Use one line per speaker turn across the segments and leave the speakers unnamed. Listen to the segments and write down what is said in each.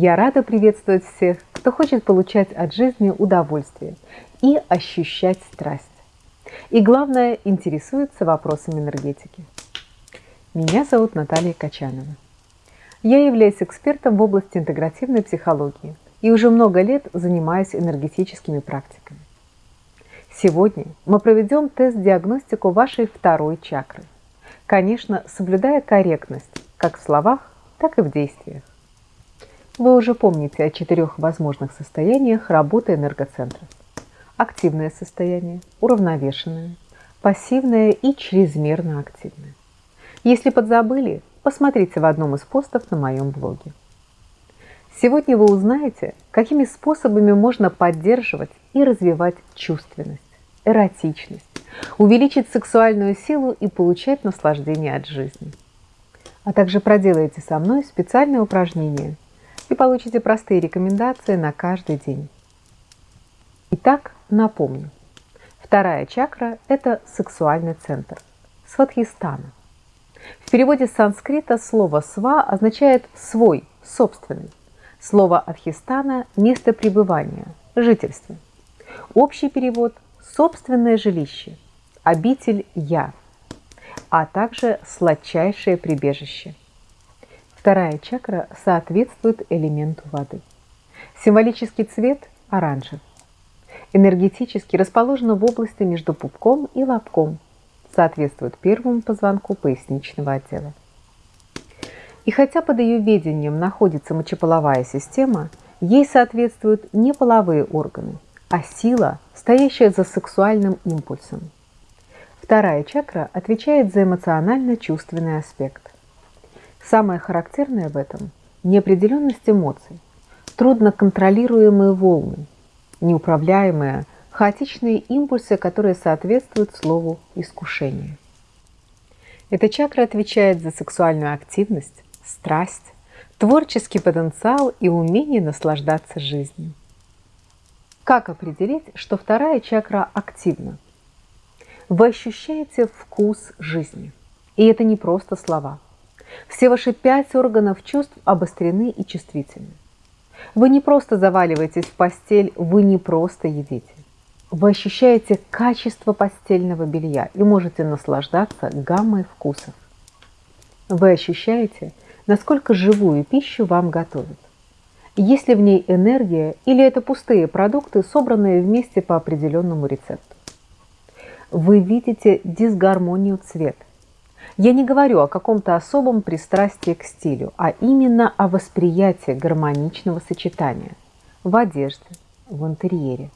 Я рада приветствовать всех, кто хочет получать от жизни удовольствие и ощущать страсть. И главное, интересуется вопросами энергетики. Меня зовут Наталья Качанова. Я являюсь экспертом в области интегративной психологии и уже много лет занимаюсь энергетическими практиками. Сегодня мы проведем тест-диагностику вашей второй чакры. Конечно, соблюдая корректность как в словах, так и в действиях. Вы уже помните о четырех возможных состояниях работы энергоцентра. Активное состояние, уравновешенное, пассивное и чрезмерно активное. Если подзабыли, посмотрите в одном из постов на моем блоге. Сегодня вы узнаете, какими способами можно поддерживать и развивать чувственность, эротичность, увеличить сексуальную силу и получать наслаждение от жизни. А также проделайте со мной специальное упражнение и получите простые рекомендации на каждый день. Итак, напомню. Вторая чакра – это сексуальный центр, сватхистана. В переводе с санскрита слово «сва» означает «свой», «собственный». Слово «адхистана» – место пребывания, жительство. Общий перевод – собственное жилище, обитель «я», а также сладчайшее прибежище. Вторая чакра соответствует элементу воды. Символический цвет – оранжевый. Энергетически расположена в области между пупком и лобком – соответствует первому позвонку поясничного отдела. И хотя под ее ведением находится мочеполовая система, ей соответствуют не половые органы, а сила, стоящая за сексуальным импульсом. Вторая чакра отвечает за эмоционально-чувственный аспект. Самое характерное в этом – неопределенность эмоций, трудно контролируемые волны, неуправляемая хаотичные импульсы, которые соответствуют слову «искушение». Эта чакра отвечает за сексуальную активность, страсть, творческий потенциал и умение наслаждаться жизнью. Как определить, что вторая чакра активна? Вы ощущаете вкус жизни. И это не просто слова. Все ваши пять органов чувств обострены и чувствительны. Вы не просто заваливаетесь в постель, вы не просто едите. Вы ощущаете качество постельного белья и можете наслаждаться гаммой вкусов. Вы ощущаете, насколько живую пищу вам готовят. Есть ли в ней энергия или это пустые продукты, собранные вместе по определенному рецепту. Вы видите дисгармонию цвета. Я не говорю о каком-то особом пристрастии к стилю, а именно о восприятии гармоничного сочетания в одежде, в интерьере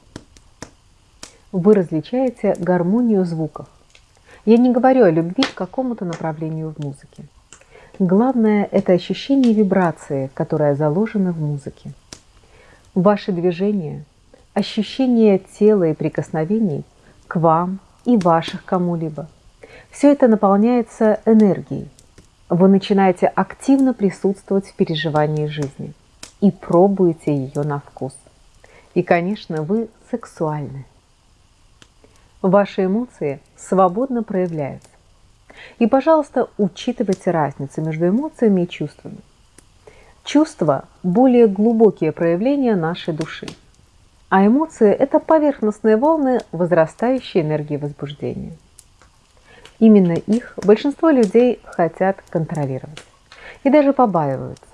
вы различаете гармонию звуков. Я не говорю о любви к какому-то направлению в музыке. Главное – это ощущение вибрации, которая заложена в музыке. Ваши движения, ощущение тела и прикосновений к вам и ваших кому-либо – все это наполняется энергией. Вы начинаете активно присутствовать в переживании жизни и пробуете ее на вкус. И, конечно, вы сексуальны. Ваши эмоции свободно проявляются. И, пожалуйста, учитывайте разницу между эмоциями и чувствами. Чувства – более глубокие проявления нашей души, а эмоции – это поверхностные волны возрастающей энергии возбуждения. Именно их большинство людей хотят контролировать и даже побаиваются,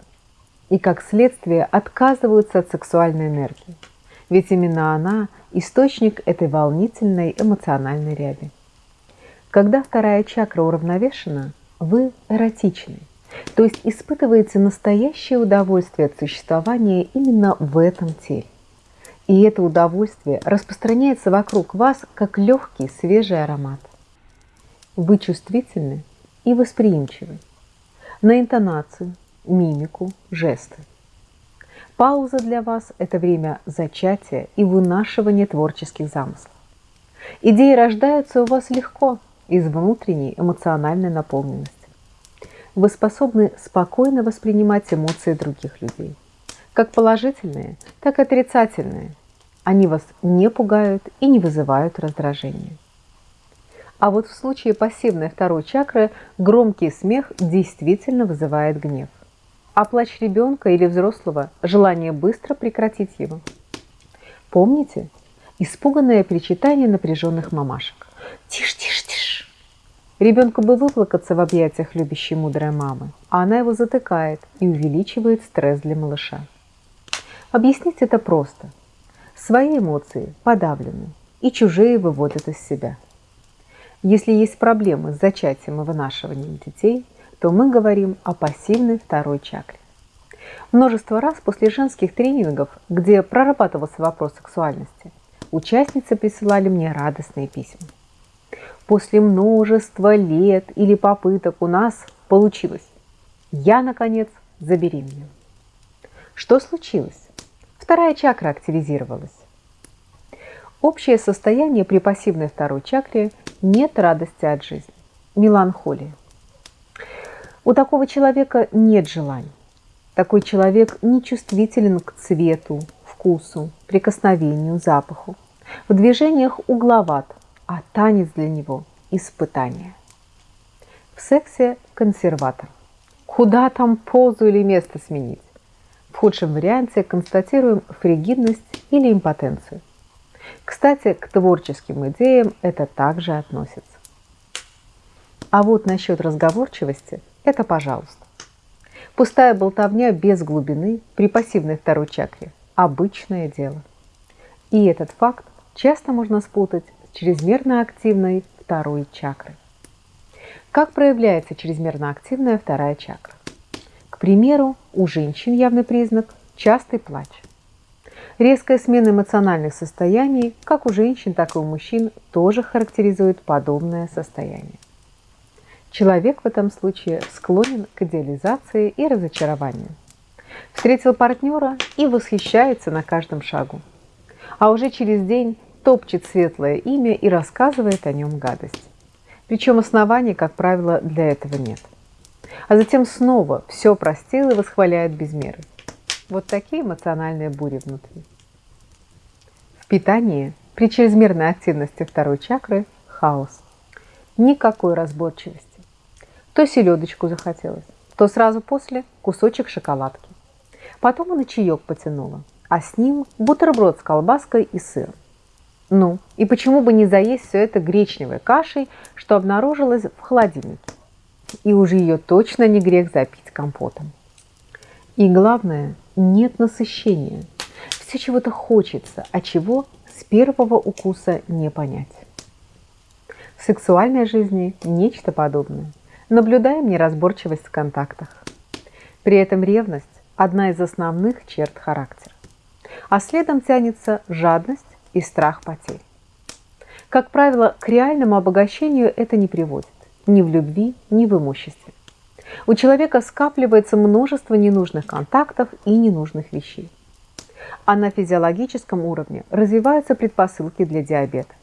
и как следствие отказываются от сексуальной энергии, ведь именно она – источник этой волнительной эмоциональной ряби. Когда вторая чакра уравновешена, вы эротичны, то есть испытываете настоящее удовольствие от существования именно в этом теле. И это удовольствие распространяется вокруг вас, как легкий свежий аромат. Вы чувствительны и восприимчивы на интонацию, мимику, жесты. Пауза для вас – это время зачатия и вынашивания творческих замыслов. Идеи рождаются у вас легко, из внутренней эмоциональной наполненности. Вы способны спокойно воспринимать эмоции других людей, как положительные, так и отрицательные. Они вас не пугают и не вызывают раздражения. А вот в случае пассивной второй чакры громкий смех действительно вызывает гнев. а плач ребенка или взрослого – желание быстро прекратить его. Помните? Испуганное причитание напряженных мамашек. Тише, тише, тише. Ребенку бы выплакаться в объятиях любящей мудрой мамы, а она его затыкает и увеличивает стресс для малыша. Объяснить это просто. Свои эмоции подавлены, и чужие выводят из себя. Если есть проблемы с зачатием и вынашиванием детей, то мы говорим о пассивной второй чакре. Множество раз после женских тренингов, где прорабатывался вопрос сексуальности, участницы присылали мне радостные письма. После множества лет или попыток у нас получилось. Я, наконец, забеременела. Что случилось? Вторая чакра активизировалась. Общее состояние при пассивной второй чакре – нет радости от жизни, меланхолия. У такого человека нет желаний. Такой человек не чувствителен к цвету, вкусу, прикосновению, запаху. В движениях угловат, а танец для него – испытание. В сексе – консерватор. Куда там позу или место сменить? В худшем варианте констатируем фригидность или импотенцию. Кстати, к творческим идеям это также относится. А вот насчет разговорчивости – это пожалуйста. Пустая болтовня без глубины при пассивной второй чакре – обычное дело. И этот факт часто можно спутать с чрезмерно активной второй чакрой. Как проявляется чрезмерно активная вторая чакра? К примеру, у женщин явный признак – частый плач. Резкая смена эмоциональных состояний, как у женщин, так и у мужчин, тоже характеризует подобное состояние. Человек в этом случае склонен к идеализации и разочарованию. Встретил партнера и восхищается на каждом шагу. А уже через день топчет светлое имя и рассказывает о нем гадость. Причем оснований, как правило, для этого нет – а затем снова все простил и восхваляет без меры. Вот такие эмоциональные бури внутри. В питании при чрезмерной активности второй чакры хаос. Никакой разборчивости. То селедочку захотелось, то сразу после кусочек шоколадки. Потом и на чаек потянула, а с ним бутерброд с колбаской и сыром. Ну, и почему бы не заесть все это гречневой кашей, что обнаружилось в холодильнике? и уже ее точно не грех запить компотом. И главное, нет насыщения. Все чего-то хочется, а чего с первого укуса не понять. В сексуальной жизни нечто подобное. Наблюдаем неразборчивость в контактах. При этом ревность – одна из основных черт характера. А следом тянется жадность и страх потерь. Как правило, к реальному обогащению это не приводит ни в любви, ни в имуществе. У человека скапливается множество ненужных контактов и ненужных вещей. А на физиологическом уровне развиваются предпосылки для диабета.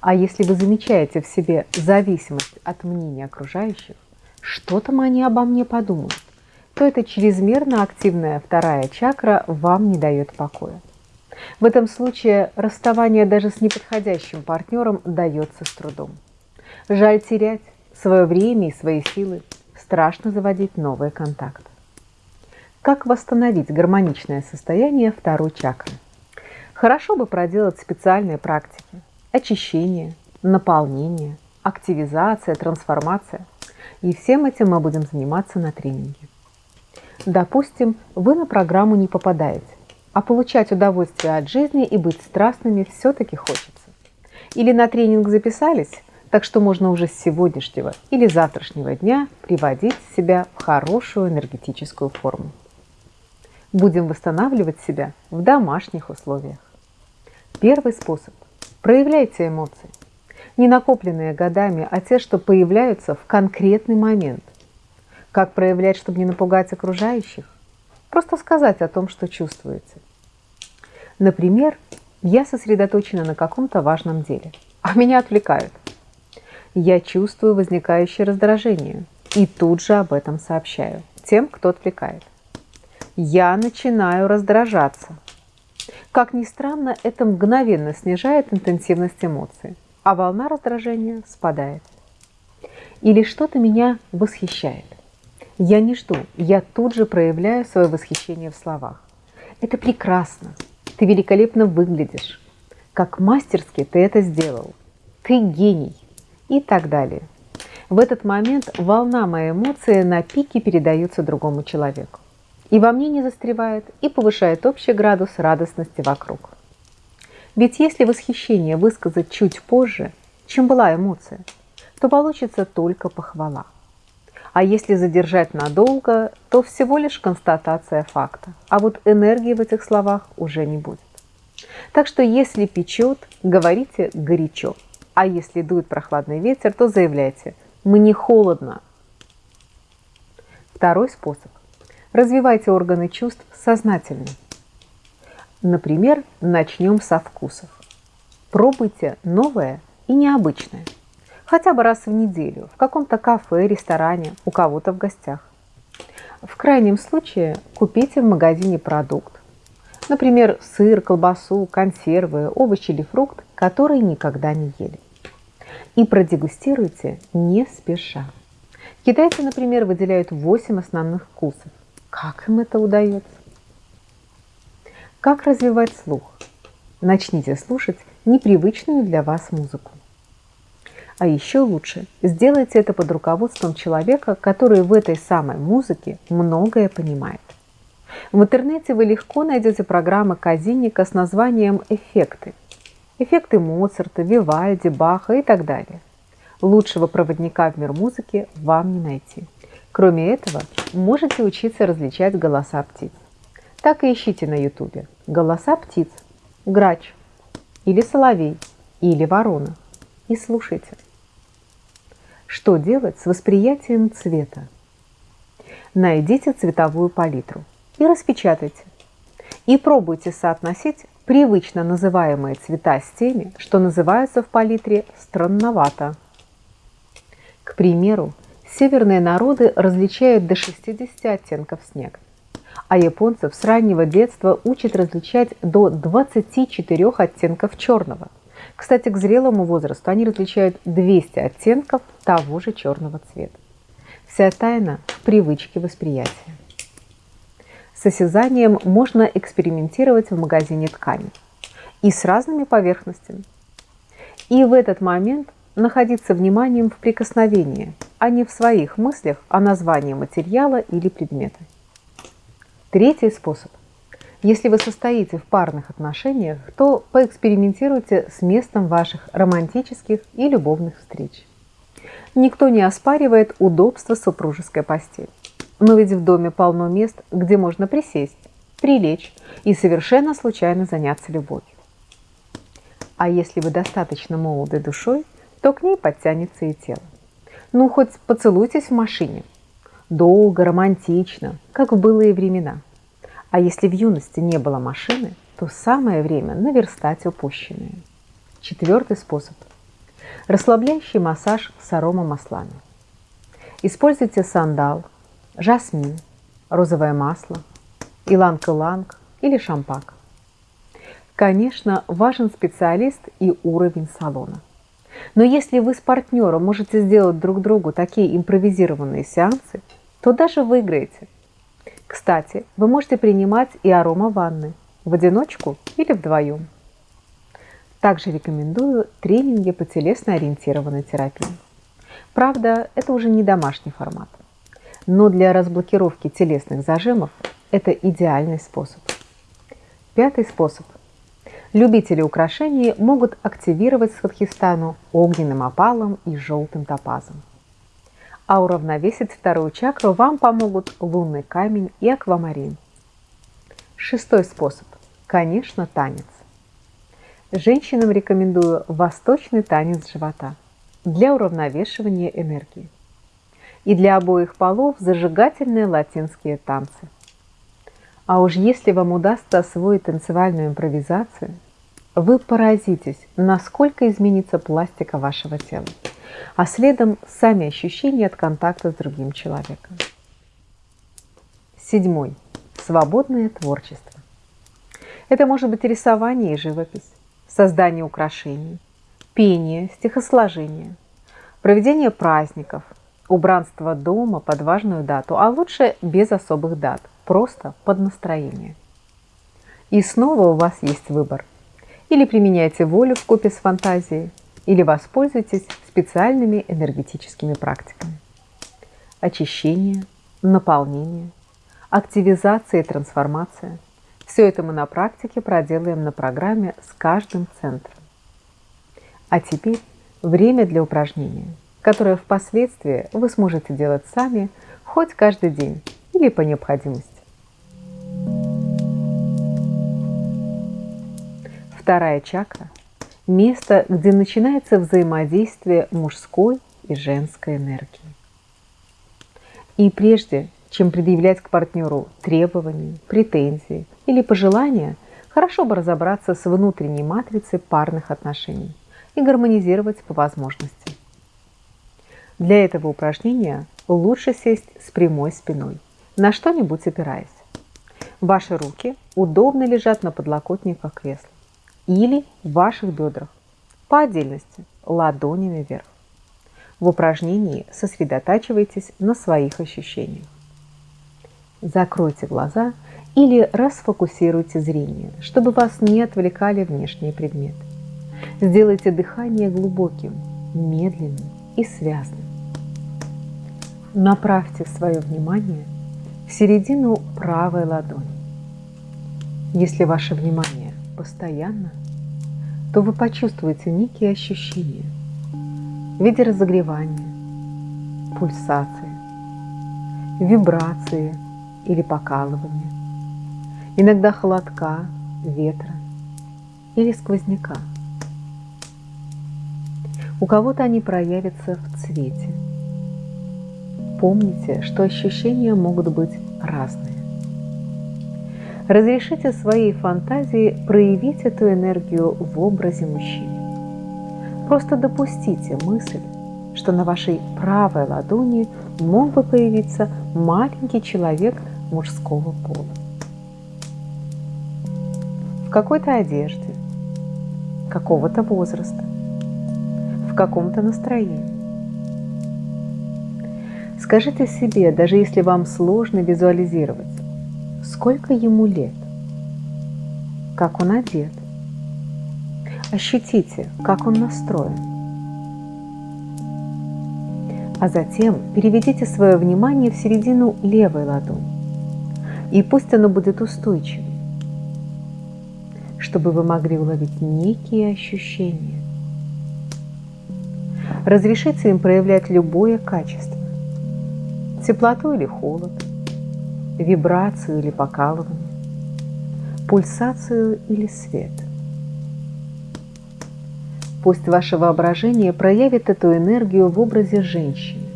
А если вы замечаете в себе зависимость от мнения окружающих, что там они обо мне подумают, то эта чрезмерно активная вторая чакра вам не дает покоя. В этом случае расставание даже с неподходящим партнером дается с трудом. Жаль терять свое время и свои силы. Страшно заводить новые контакты. Как восстановить гармоничное состояние второй чакры? Хорошо бы проделать специальные практики. Очищение, наполнение, активизация, трансформация. И всем этим мы будем заниматься на тренинге. Допустим, вы на программу не попадаете, а получать удовольствие от жизни и быть страстными все-таки хочется. Или на тренинг записались, так что можно уже с сегодняшнего или завтрашнего дня приводить себя в хорошую энергетическую форму. Будем восстанавливать себя в домашних условиях. Первый способ. Проявляйте эмоции. Не накопленные годами, а те, что появляются в конкретный момент. Как проявлять, чтобы не напугать окружающих? Просто сказать о том, что чувствуете. Например, я сосредоточена на каком-то важном деле, а меня отвлекают я чувствую возникающее раздражение и тут же об этом сообщаю тем, кто отвлекает. Я начинаю раздражаться. Как ни странно, это мгновенно снижает интенсивность эмоций, а волна раздражения спадает. Или что-то меня восхищает. Я не жду, я тут же проявляю свое восхищение в словах. Это прекрасно, ты великолепно выглядишь, как мастерски ты это сделал, ты гений и так далее. В этот момент волна моей эмоции на пике передается другому человеку. И во мне не застревает, и повышает общий градус радостности вокруг. Ведь если восхищение высказать чуть позже, чем была эмоция, то получится только похвала. А если задержать надолго, то всего лишь констатация факта. А вот энергии в этих словах уже не будет. Так что если печет, говорите горячо. А если дует прохладный ветер, то заявляйте «мне холодно». Второй способ. Развивайте органы чувств сознательно. Например, начнем со вкусов. Пробуйте новое и необычное. Хотя бы раз в неделю, в каком-то кафе, ресторане, у кого-то в гостях. В крайнем случае купите в магазине продукт. Например, сыр, колбасу, консервы, овощи или фрукт, которые никогда не ели. И продегустируйте не спеша. Китайцы, например, выделяют 8 основных вкусов. Как им это удается? Как развивать слух? Начните слушать непривычную для вас музыку. А еще лучше, сделайте это под руководством человека, который в этой самой музыке многое понимает. В интернете вы легко найдете программы Казинника с названием «Эффекты». Эффекты Моцарта, Вивальди, Баха и так далее. Лучшего проводника в мир музыки вам не найти. Кроме этого, можете учиться различать голоса птиц. Так и ищите на ютубе голоса птиц, грач или соловей или ворона и слушайте. Что делать с восприятием цвета? Найдите цветовую палитру и распечатайте. И пробуйте соотносить привычно называемые цвета с теми, что называются в палитре странновато. К примеру, северные народы различают до 60 оттенков снега а японцев с раннего детства учат различать до 24 оттенков черного. Кстати, к зрелому возрасту они различают 200 оттенков того же черного цвета. Вся тайна в привычке восприятия. С осязанием можно экспериментировать в магазине ткани и с разными поверхностями. И в этот момент находиться вниманием в прикосновении, а не в своих мыслях о названии материала или предмета. Третий способ. Если вы состоите в парных отношениях, то поэкспериментируйте с местом ваших романтических и любовных встреч. Никто не оспаривает удобство супружеской постели. Но ведь в доме полно мест, где можно присесть, прилечь и совершенно случайно заняться любовью. А если вы достаточно молоды душой, то к ней подтянется и тело. Ну, хоть поцелуйтесь в машине, долго, романтично, как в былые времена. А если в юности не было машины, то самое время наверстать упущенное. Четвертый способ. Расслабляющий массаж с аромамаслами. Используйте сандал, жасмин, розовое масло, иланг-иланг или шампак. Конечно, важен специалист и уровень салона. Но если вы с партнером можете сделать друг другу такие импровизированные сеансы, то даже выиграете. Кстати, вы можете принимать и арома ванны в одиночку или вдвоем. Также рекомендую тренинги по телесно-ориентированной терапии. Правда, это уже не домашний формат. Но для разблокировки телесных зажимов это идеальный способ. Пятый способ. Любители украшений могут активировать Сватхистану огненным опалом и желтым топазом а уравновесить вторую чакру вам помогут лунный камень и аквамарин. Шестой способ. Конечно, танец. Женщинам рекомендую восточный танец живота для уравновешивания энергии. И для обоих полов зажигательные латинские танцы. А уж если вам удастся освоить танцевальную импровизацию, вы поразитесь, насколько изменится пластика вашего тела а следом сами ощущения от контакта с другим человеком. Седьмой. Свободное творчество. Это может быть рисование и живопись, создание украшений, пение, стихосложение, проведение праздников, Убранство дома под важную дату, а лучше без особых дат, просто под настроение. И снова у вас есть выбор. Или применяйте волю в купе с фантазией, или воспользуйтесь специальными энергетическими практиками. Очищение, наполнение, активизация и трансформация – все это мы на практике проделаем на программе с каждым центром. А теперь время для упражнения, которое впоследствии вы сможете делать сами хоть каждый день или по необходимости. Вторая чакра – место, где начинается взаимодействие мужской и женской энергии. И прежде, чем предъявлять к партнеру требования, претензии или пожелания, хорошо бы разобраться с внутренней матрицей парных отношений и гармонизировать по возможности. Для этого упражнения лучше сесть с прямой спиной, на что-нибудь опираясь. Ваши руки удобно лежат на подлокотниках кресла или в ваших бедрах, по отдельности, ладонями вверх. В упражнении сосредотачивайтесь на своих ощущениях. Закройте глаза или расфокусируйте зрение, чтобы вас не отвлекали внешние предметы. Сделайте дыхание глубоким, медленным и связным. Направьте свое внимание в середину правой ладони. Если ваше внимание постоянно, то вы почувствуете некие ощущения в виде разогревания, пульсации, вибрации или покалывания, иногда холодка, ветра или сквозняка. У кого-то они проявятся в цвете. Помните, что ощущения могут быть разные. Разрешите своей фантазии проявить эту энергию в образе мужчины. Просто допустите мысль, что на вашей правой ладони мог бы появиться маленький человек мужского пола. В какой-то одежде, какого-то возраста, в каком-то настроении. Скажите себе, даже если вам сложно визуализировать, сколько ему лет, как он одет. Ощутите, как он настроен. А затем переведите свое внимание в середину левой ладони. И пусть оно будет устойчивым, чтобы вы могли уловить некие ощущения. Разрешите им проявлять любое качество – теплоту или холод – вибрацию или покалывание, пульсацию или свет. Пусть ваше воображение проявит эту энергию в образе женщины.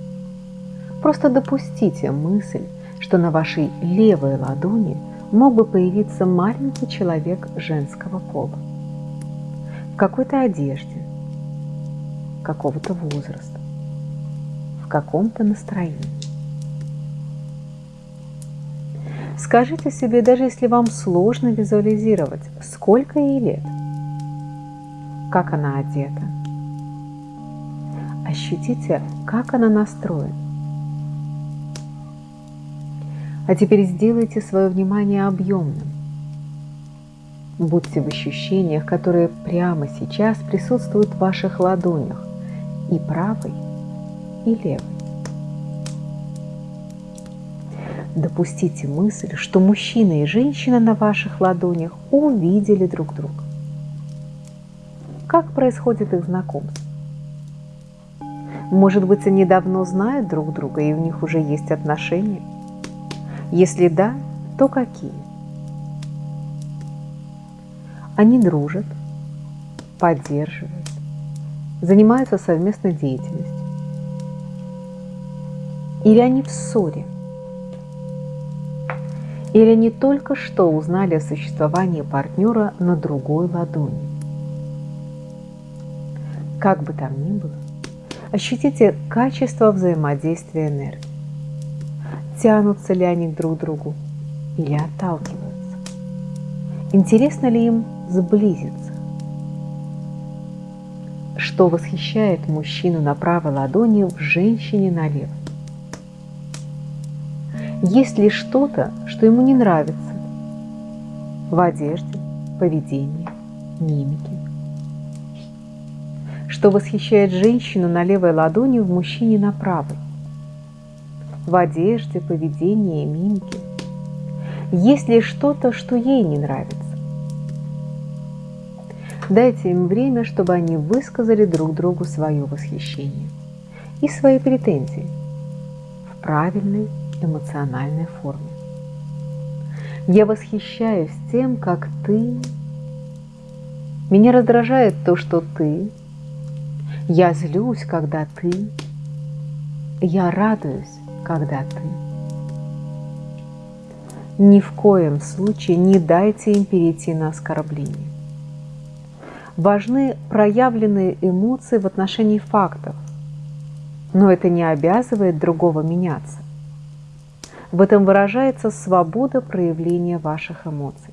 Просто допустите мысль, что на вашей левой ладони мог бы появиться маленький человек женского пола. В какой-то одежде, какого-то возраста, в каком-то настроении. Скажите себе, даже если вам сложно визуализировать, сколько ей лет, как она одета. Ощутите, как она настроена. А теперь сделайте свое внимание объемным. Будьте в ощущениях, которые прямо сейчас присутствуют в ваших ладонях, и правой, и левой. Допустите мысль, что мужчина и женщина на ваших ладонях увидели друг друга. Как происходит их знакомство? Может быть, они давно знают друг друга, и у них уже есть отношения? Если да, то какие? Они дружат, поддерживают, занимаются совместной деятельностью. Или они в ссоре – или они только что узнали о существовании партнера на другой ладони. Как бы там ни было, ощутите качество взаимодействия энергии. Тянутся ли они друг к другу или отталкиваются? Интересно ли им сблизиться? Что восхищает мужчину на правой ладони в женщине на левой? Есть ли что-то, что ему не нравится в одежде, поведении, мимике? Что восхищает женщину на левой ладони в мужчине на правой? В одежде, поведении мимике? Есть ли что-то, что ей не нравится? Дайте им время, чтобы они высказали друг другу свое восхищение и свои претензии в правильной эмоциональной форме. Я восхищаюсь тем, как ты. Меня раздражает то, что ты. Я злюсь, когда ты. Я радуюсь, когда ты. Ни в коем случае не дайте им перейти на оскорбление. Важны проявленные эмоции в отношении фактов, но это не обязывает другого меняться. В этом выражается свобода проявления ваших эмоций.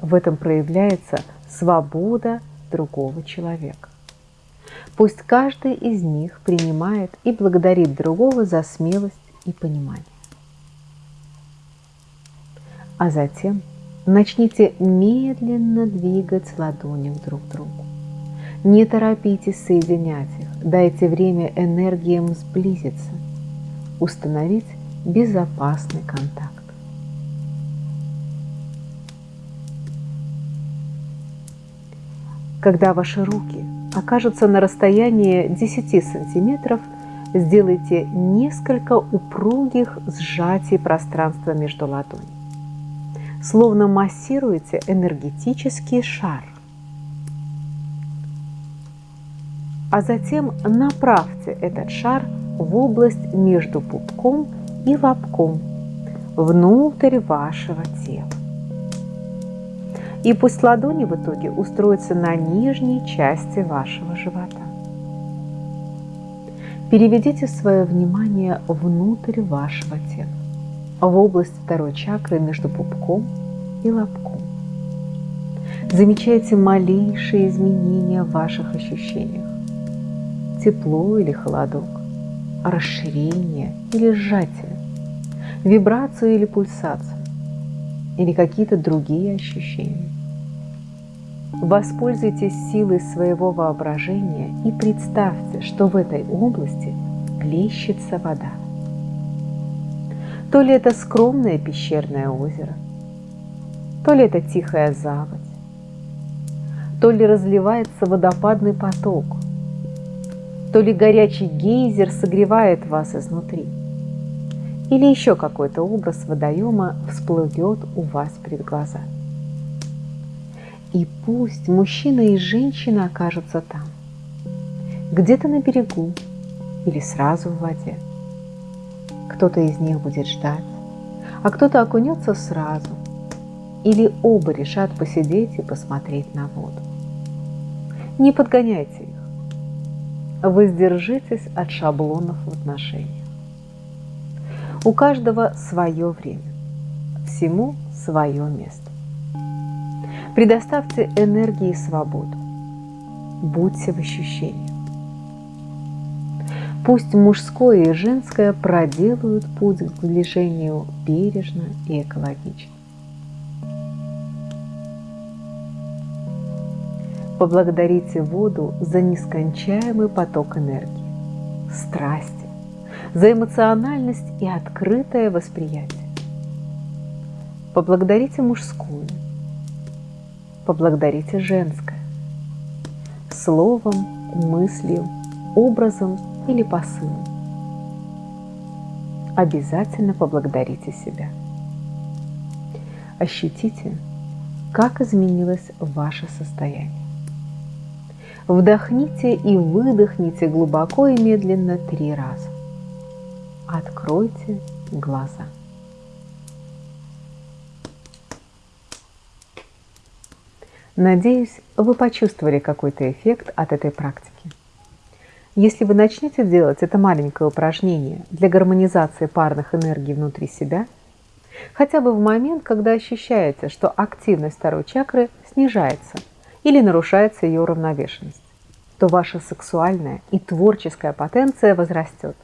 В этом проявляется свобода другого человека. Пусть каждый из них принимает и благодарит другого за смелость и понимание. А затем начните медленно двигать ладони друг к другу. Не торопитесь соединять их, дайте время энергиям сблизиться, установить безопасный контакт. Когда ваши руки окажутся на расстоянии 10 сантиметров, сделайте несколько упругих сжатий пространства между ладонями. Словно массируете энергетический шар. А затем направьте этот шар в область между пупком и лобком внутрь вашего тела. И пусть ладони в итоге устроятся на нижней части вашего живота. Переведите свое внимание внутрь вашего тела, в область второй чакры между пупком и лобком. Замечайте малейшие изменения в ваших ощущениях. Тепло или холодок, расширение или сжатие, вибрацию или пульсацию, или какие-то другие ощущения. Воспользуйтесь силой своего воображения и представьте, что в этой области плещется вода. То ли это скромное пещерное озеро, то ли это тихая заводь, то ли разливается водопадный поток, то ли горячий гейзер согревает вас изнутри, или еще какой-то образ водоема всплывет у вас перед глазами. И пусть мужчина и женщина окажутся там, где-то на берегу или сразу в воде. Кто-то из них будет ждать, а кто-то окунется сразу, или оба решат посидеть и посмотреть на воду. Не подгоняйте их. Воздержитесь от шаблонов в отношениях. У каждого свое время, всему свое место. Предоставьте энергии свободу. Будьте в ощущениях. Пусть мужское и женское проделают путь к сближению бережно и экологично. Поблагодарите воду за нескончаемый поток энергии, страсти, за эмоциональность и открытое восприятие. Поблагодарите мужскую – поблагодарите женское. Словом, мыслью, образом или посылом. Обязательно поблагодарите себя. Ощутите, как изменилось ваше состояние. Вдохните и выдохните глубоко и медленно три раза. Откройте глаза. Надеюсь, вы почувствовали какой-то эффект от этой практики. Если вы начнете делать это маленькое упражнение для гармонизации парных энергий внутри себя, хотя бы в момент, когда ощущаете, что активность второй чакры снижается или нарушается ее уравновешенность, то ваша сексуальная и творческая потенция возрастет.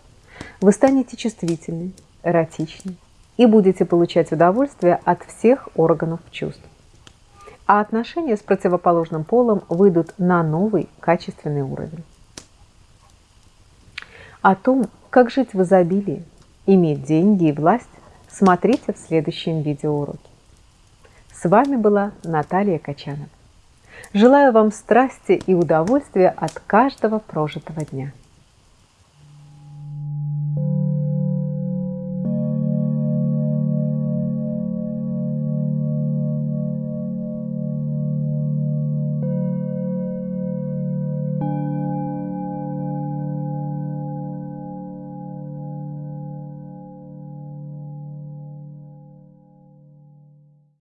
Вы станете чувствительны, эротичнее и будете получать удовольствие от всех органов чувств. А отношения с противоположным полом выйдут на новый качественный уровень. О том, как жить в изобилии, иметь деньги и власть, смотрите в следующем видеоуроке. С вами была Наталья Качанова. Желаю вам страсти и удовольствия от каждого прожитого дня.